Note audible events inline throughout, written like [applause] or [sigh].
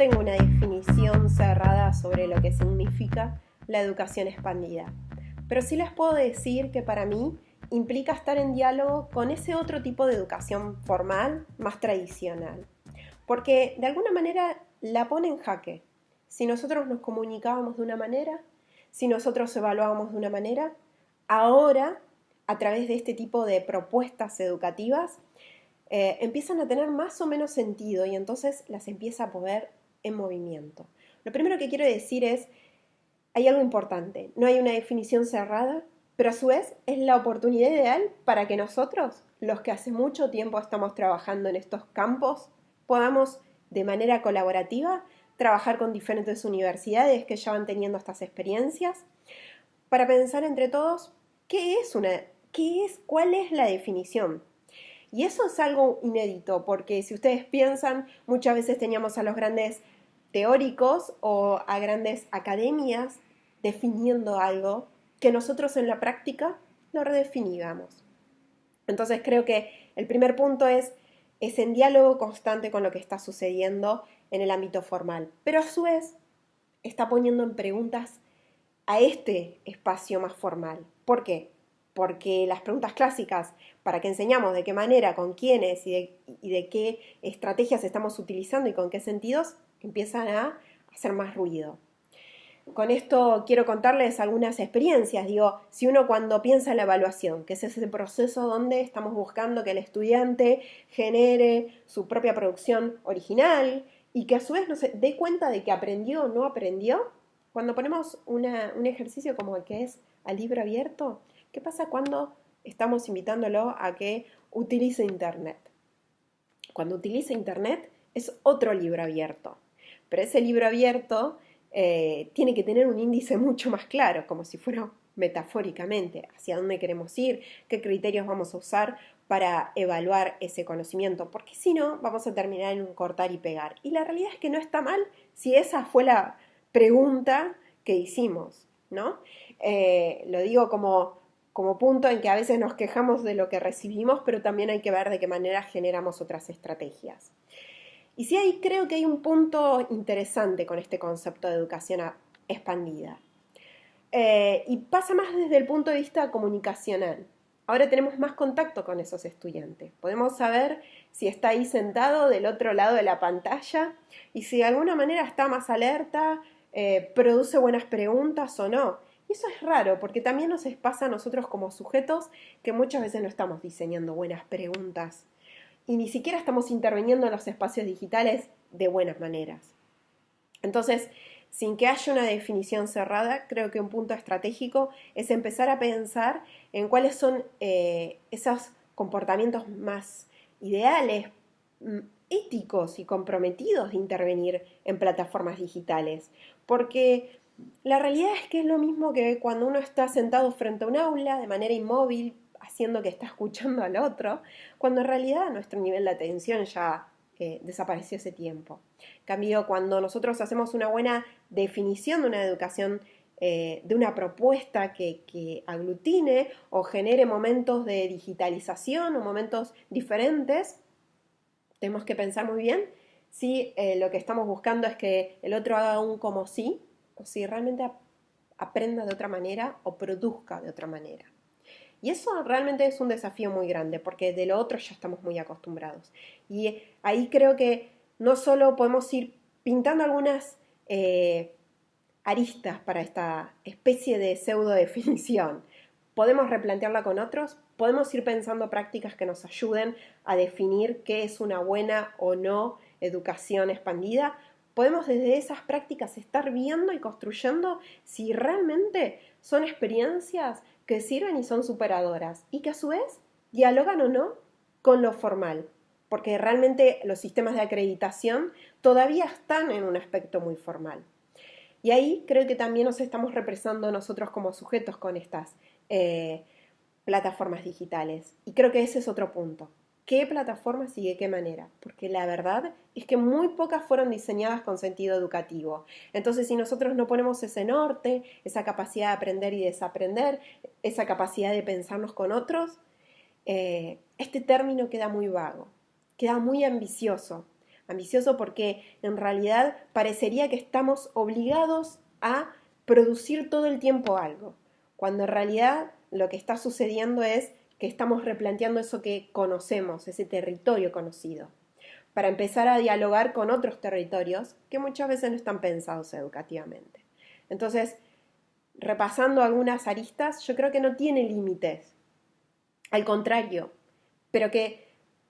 tengo una definición cerrada sobre lo que significa la educación expandida, pero sí les puedo decir que para mí implica estar en diálogo con ese otro tipo de educación formal, más tradicional, porque de alguna manera la pone en jaque. Si nosotros nos comunicábamos de una manera, si nosotros evaluábamos de una manera, ahora, a través de este tipo de propuestas educativas, eh, empiezan a tener más o menos sentido y entonces las empieza a poder en movimiento. Lo primero que quiero decir es, hay algo importante, no hay una definición cerrada, pero a su vez es la oportunidad ideal para que nosotros, los que hace mucho tiempo estamos trabajando en estos campos, podamos de manera colaborativa trabajar con diferentes universidades que ya van teniendo estas experiencias para pensar entre todos qué es una, qué es, cuál es la definición y eso es algo inédito, porque si ustedes piensan, muchas veces teníamos a los grandes teóricos o a grandes academias definiendo algo que nosotros en la práctica lo redefiníamos. Entonces creo que el primer punto es, es en diálogo constante con lo que está sucediendo en el ámbito formal, pero a su vez está poniendo en preguntas a este espacio más formal. ¿Por qué? Porque las preguntas clásicas para que enseñamos de qué manera, con quiénes y de, qué estrategias estamos utilizando y con qué sentidos, empiezan a hacer más ruido. Con esto quiero contarles algunas experiencias. Digo, si uno cuando piensa en la evaluación, que es ese proceso donde estamos buscando que el estudiante genere su propia producción original y que a su vez no se dé cuenta de que aprendió o no aprendió, cuando ponemos un ejercicio como el que es al libro abierto, ¿Qué pasa cuando estamos invitándolo a que utilice Internet? Cuando utilice Internet es otro libro abierto, pero ese libro abierto eh, tiene que tener un índice mucho más claro, como si fuera metafóricamente, hacia dónde queremos ir, qué criterios vamos a usar para evaluar ese conocimiento, porque si no, vamos a terminar en un cortar y pegar. Y la realidad es que no está mal si esa fue la pregunta que hicimos, ¿no? Eh, lo digo como como punto en que a veces nos quejamos de lo que recibimos, pero también hay que ver de qué manera generamos otras estrategias. Y sí, ahí creo que hay un punto interesante con este concepto de educación expandida. Eh, y pasa más desde el punto de vista comunicacional. Ahora tenemos más contacto con esos estudiantes. Podemos saber si está ahí sentado del otro lado de la pantalla y si de alguna manera está más alerta, eh, produce buenas preguntas o no. Y eso es raro, porque también nos pasa a nosotros como sujetos que muchas veces no estamos diseñando buenas preguntas y ni siquiera estamos interviniendo en los espacios digitales de buenas maneras. Entonces, sin que haya una definición cerrada, creo que un punto estratégico es empezar a pensar en cuáles son eh, esos comportamientos más ideales, mm, éticos y comprometidos de intervenir en plataformas digitales. Porque la realidad es que es lo mismo que cuando uno está sentado frente a un aula de manera inmóvil, haciendo que está [laughs] escuchando al otro, cuando en realidad nuestro nivel de atención ya eh, desapareció ese tiempo. En cambio, cuando nosotros hacemos una buena definición de una educación, eh, de una propuesta que, aglutine o genere momentos de digitalización o momentos diferentes, tenemos que pensar muy bien si eh, lo que estamos buscando es que el otro haga un como sí o si realmente aprenda de otra manera o produzca de otra manera. Y eso realmente es un desafío muy grande, porque de lo otro ya estamos muy acostumbrados. Y ahí creo que no solo podemos ir pintando algunas eh, aristas para esta especie de pseudo definición, podemos replantearla con otros, podemos ir pensando prácticas que nos ayuden a definir qué es una buena o no educación expandida, podemos desde esas prácticas estar viendo y construyendo si realmente son experiencias que sirven y son superadoras y que a su vez dialogan o no con lo formal, porque realmente los sistemas de acreditación todavía están en un aspecto muy formal. Y ahí creo que también nos estamos represando nosotros como sujetos con estas eh, plataformas digitales. Y creo que ese es otro punto qué plataformas y de qué manera, porque la verdad es que muy pocas fueron diseñadas con sentido educativo. Entonces, si nosotros no ponemos ese norte, esa capacidad de aprender y desaprender, esa capacidad de pensarnos con otros, eh, este término queda muy vago, queda muy ambicioso. ambicioso porque en realidad parecería que estamos obligados a producir todo el tiempo algo, cuando en realidad lo que está sucediendo es que estamos replanteando eso que conocemos, ese territorio conocido, para empezar a dialogar con otros territorios que muchas veces no están pensados educativamente. Entonces, repasando algunas aristas, yo creo que no tiene límites, al contrario, pero que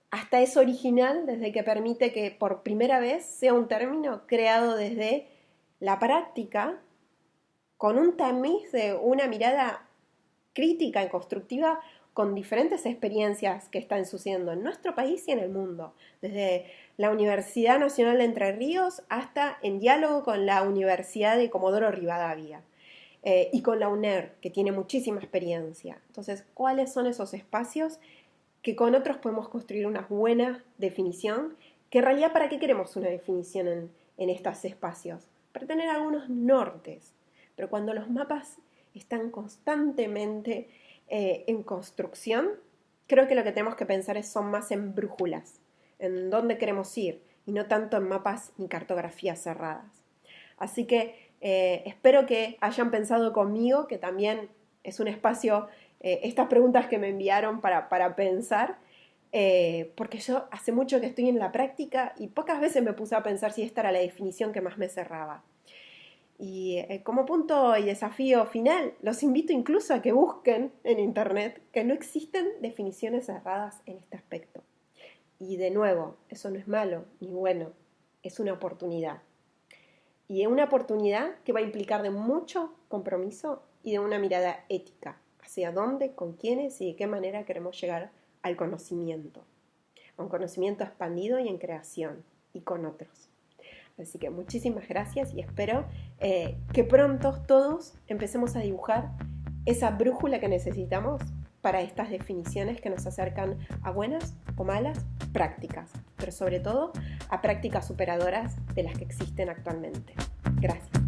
hasta es original desde que permite que por primera vez sea un término creado desde la práctica con un tamiz de una mirada crítica y constructiva con diferentes experiencias que están sucediendo en nuestro país y en el mundo, desde la Universidad Nacional de Entre Ríos hasta en diálogo con la Universidad de Comodoro Rivadavia eh, y con la UNER, que tiene muchísima experiencia. Entonces, ¿cuáles son esos espacios que con otros podemos construir una buena definición? Que en realidad, ¿para qué queremos una definición en, en estos espacios? Para tener algunos nortes. Pero cuando los mapas están constantemente eh, en construcción, creo que lo que tenemos que pensar es, son más en brújulas, en dónde queremos ir, y no tanto en mapas ni cartografías cerradas. Así que eh, espero que hayan pensado conmigo, que también es un espacio, eh, estas preguntas que me enviaron para, para pensar, porque yo hace mucho que estoy en la práctica y pocas veces me puse a pensar si esta era la definición que más me cerraba. Y eh, como punto y desafío final, los invito incluso a que busquen en Internet que no existen definiciones cerradas en este aspecto. Y de nuevo, eso no es malo ni bueno, es una oportunidad. Y es una oportunidad que va a implicar de mucho compromiso y de una mirada ética hacia dónde, con quiénes y de qué manera queremos llegar al conocimiento. A un conocimiento expandido y en creación y con otros. Así que muchísimas gracias y espero eh, que pronto todos empecemos a dibujar esa brújula que necesitamos para estas definiciones que nos acercan a buenas o malas prácticas, pero sobre todo a prácticas superadoras de las que existen actualmente. Gracias.